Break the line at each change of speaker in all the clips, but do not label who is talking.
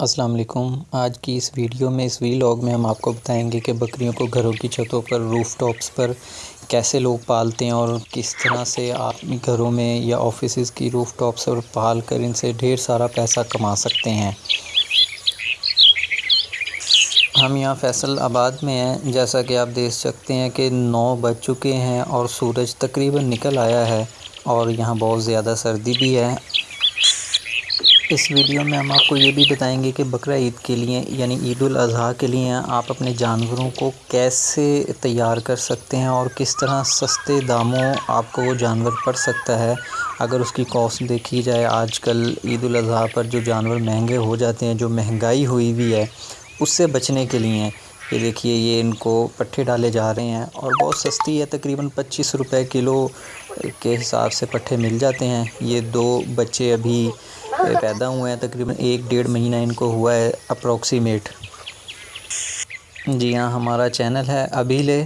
السلام علیکم۔ آج کی اس ویڈیو میں، اس ویلاگ میں ہم آپ کو بتائیں گے کہ بکریوں کو گھروں کی چھتوں پر، روف ٹاپس پر کیسے لوگ پالتے ہیں اور کس طرح سے آپ گھروں میں یا آفیسز کی روف ٹاپس پر پال کر ان سے ڈھیر سارا پیسہ کما سکتے ہیں۔ ہم یہاں فیصل آباد میں ہیں۔ جیسا کہ آپ دیکھ سکتے ہیں کہ نو بج چکے ہیں اور سورج تقریباً نکل آیا ہے اور یہاں بہت زیادہ سردی بھی ہے۔ اس ویڈیو میں ہم آپ کو یہ بھی بتائیں گے کہ بقرہ عید کے لیے یعنی عید الاضحیٰ کے لیے آپ اپنے جانوروں کو کیسے تیار کر سکتے ہیں اور کس طرح سستے داموں آپ کو وہ جانور پڑ سکتا ہے۔ اگر اس کی کاسٹ دیکھی جائے، آج کل عید الاضحیٰ پر جو جانور مہنگے ہو جاتے ہیں، جو مہنگائی ہوئی بھی ہے، اس سے بچنے کے لیے یہ دیکھیے، یہ ان کو پٹھے ڈالے جا رہے ہیں اور بہت سستی ہے، تقریباً پچیس روپے کلو کے حساب سے پٹھے مل جاتے ہیں۔ یہ دو بچے ابھی پیدا ہوئے ہیں تقریباً ایک ڈیڑھ مہینہ ان کو ہوا ہے اپروکسیمیٹ۔ جی ہاں ہمارا چینل ہے ابھی لے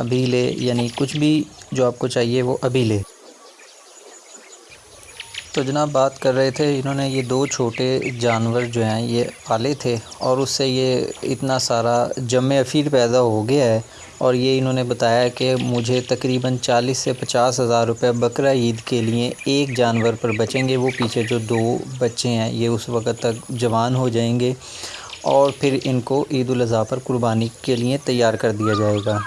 ابھی لے یعنی کچھ بھی جو آپ کو چاہیے وہ ابھی لے تو جناب بات کر رہے تھے، انہوں نے یہ دو چھوٹے جانور جو ہیں، یہ پالے تھے اور اس سے یہ اتنا سارا جمع افیر پیدا ہو گیا ہے۔ اور یہ انہوں نے بتایا کہ مجھے تقریباً چالیس سے پچاس ہزار روپے بقرہ عید کے لیے ایک جانور پر بچیں گے۔ وہ پیچھے جو دو بچے ہیں، یہ اس وقت تک جوان ہو جائیں گے اور پھر ان کو عید الاضحیٰ پر قربانی کے لیے تیار کر دیا جائے گا۔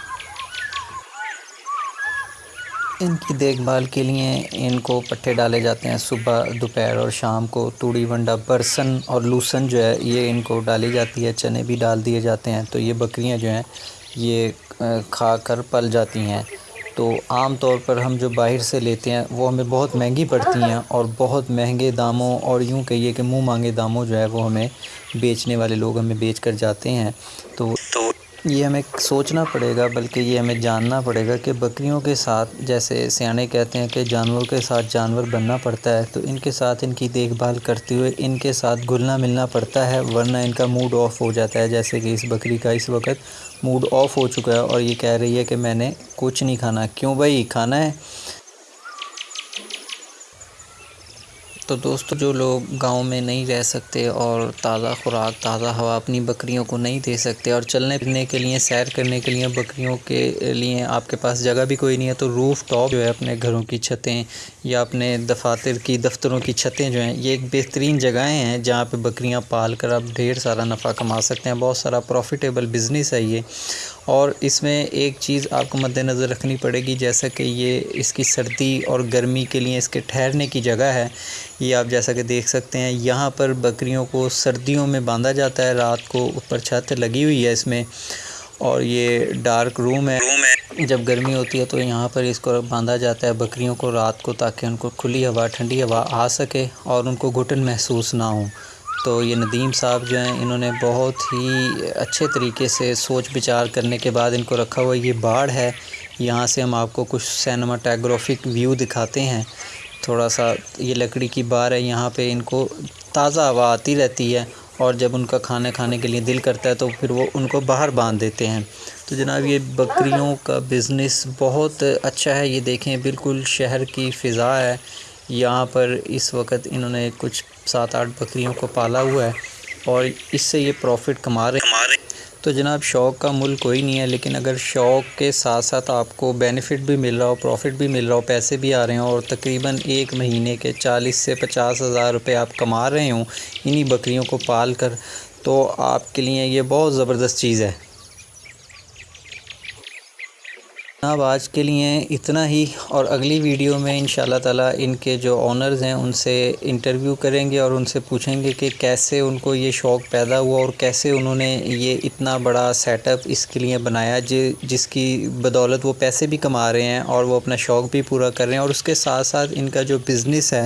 ان کی دیکھ بھال کے لیے ان کو پٹھے ڈالے جاتے ہیں صبح، دوپہر اور شام کو۔ توڑی ونڈا، برسن اور لوسن جو ہے، یہ ان کو ڈالی جاتی ہے، چنے بھی ڈال دیے جاتے ہیں۔ تو یہ بکریاں جو ہیں یہ کھا کر پل جاتی ہیں۔ تو عام طور پر ہم جو باہر سے لیتے ہیں، وہ ہمیں بہت مہنگی پڑتی ہیں اور بہت مہنگے داموں اور یوں کہیے کہ منہ مانگے داموں جو ہے وہ ہمیں بیچنے والے لوگ ہمیں بیچ کر جاتے ہیں۔ تو یہ ہمیں سوچنا پڑے گا، بلکہ یہ ہمیں جاننا پڑے گا کہ بکریوں کے ساتھ، جیسے سیانے کہتے ہیں کہ جانوروں کے ساتھ جانور بننا پڑتا ہے، تو ان کے ساتھ ان کی دیکھ بھال کرتے ہوئے ان کے ساتھ گھلنا ملنا پڑتا ہے، ورنہ ان کا موڈ آف ہو جاتا ہے۔ جیسے کہ اس بکری کا اس وقت موڈ آف ہو چکا ہے اور یہ کہہ رہی ہے کہ میں نے کچھ نہیں کھانا۔ کیوں بھائی؟ کھانا ہے۔ تو دوستو جو لوگ گاؤں میں نہیں رہ سکتے اور تازہ خوراک، تازہ ہوا اپنی بکریوں کو نہیں دے سکتے اور چلنے پھرنے کے لیے، سیر کرنے کے لیے بکریوں کے لیے آپ کے پاس جگہ بھی کوئی نہیں ہے، تو روف ٹاپ جو ہے اپنے گھروں کی چھتیں یا اپنے دفاتر کی، دفتروں کی چھتیں جو ہیں، یہ ایک بہترین جگہیں ہیں جہاں پہ بکریاں پال کر آپ ڈھیر سارا نفع کما سکتے ہیں، بہت سارا پروفیٹیبل بزنس ہے یہ۔ اور اس میں ایک چیز آپ کو مد نظر رکھنی پڑے گی، جیسا کہ یہ اس کی سردی اور گرمی کے لیے اس کے ٹھہرنے کی جگہ ہے۔ یہ آپ جیسا کہ دیکھ سکتے ہیں، یہاں پر بکریوں کو سردیوں میں باندھا جاتا ہے، رات کو اوپر چھت لگی ہوئی ہے اس میں۔ اور یہ ڈارک روم ہے۔ جب گرمی ہوتی ہے تو یہاں پر اس کو باندھا جاتا ہے، بکریوں کو رات کو تاکہ ان کو کھلی ہوا، ٹھنڈی ہوا آ سکے اور ان کو گھٹن محسوس نہ ہوں۔ تو یہ ندیم صاحب جو ہیں، انہوں نے بہت ہی اچھے طریقے سے سوچ بچار کرنے کے بعد ان کو رکھا ہوا یہ باڑ ہے۔ یہاں سے ہم آپ کو کچھ سینماٹیگرافک ویو دکھاتے ہیں۔ تھوڑا سا یہ لکڑی کی بار ہے، یہاں پہ ان کو تازہ ہوا آتی رہتی ہے اور جب ان کا کھانے کھانے کے لیے دل کرتا ہے تو پھر وہ ان کو باہر باندھ دیتے ہیں۔ تو جناب، یہ بکریوں کا بزنس بہت اچھا ہے۔ یہ دیکھیں، بالکل شہر کی فضا ہے۔ یہاں پر اس وقت انہوں نے کچھ سات آٹھ بکریوں کو پالا ہوا ہے اور اس سے یہ پروفٹ کما رہے تو جناب، شوق کا ملک کوئی نہیں ہے، لیکن اگر شوق کے ساتھ ساتھ آپ کو بینیفٹ بھی مل رہا ہو پروفٹ بھی مل رہا ہو، پیسے بھی آ رہے ہوں اور تقریباً ایک مہینے کے چالیس سے پچاس ہزار روپے آپ کما رہے ہوں انہی بکریوں کو پال کر، تو آپ کے لیے یہ بہت زبردست چیز ہے۔ جناب، آج کے لیے اتنا ہی، اور اگلی ویڈیو میں ان شاء اللہ تعالیٰ ان کے جو آنرز ہیں، ان سے انٹرویو کریں گے اور ان سے پوچھیں گے کہ کیسے ان کو یہ شوق پیدا ہوا اور کیسے انہوں نے یہ اتنا بڑا سیٹ اپ اس کے لیے بنایا جی، جس کی بدولت وہ پیسے بھی کما رہے ہیں اور وہ اپنا شوق بھی پورا کر رہے ہیں اور اس کے ساتھ ساتھ ان کا جو بزنس ہے،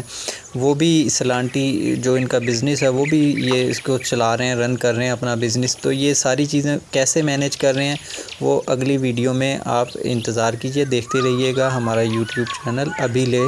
وہ بھی سلانٹی جو ان کا بزنس ہے، وہ بھی یہ اس کو چلا رہے ہیں رن کر رہے ہیں اپنا بزنس تو یہ ساری چیزیں کیسے مینیج کر رہے ہیں، وہ اگلی ویڈیو میں آپ انتظار انتظار کیجیے دیکھتے رہیے گا ہمارا یوٹیوب چینل۔ ابھی لے۔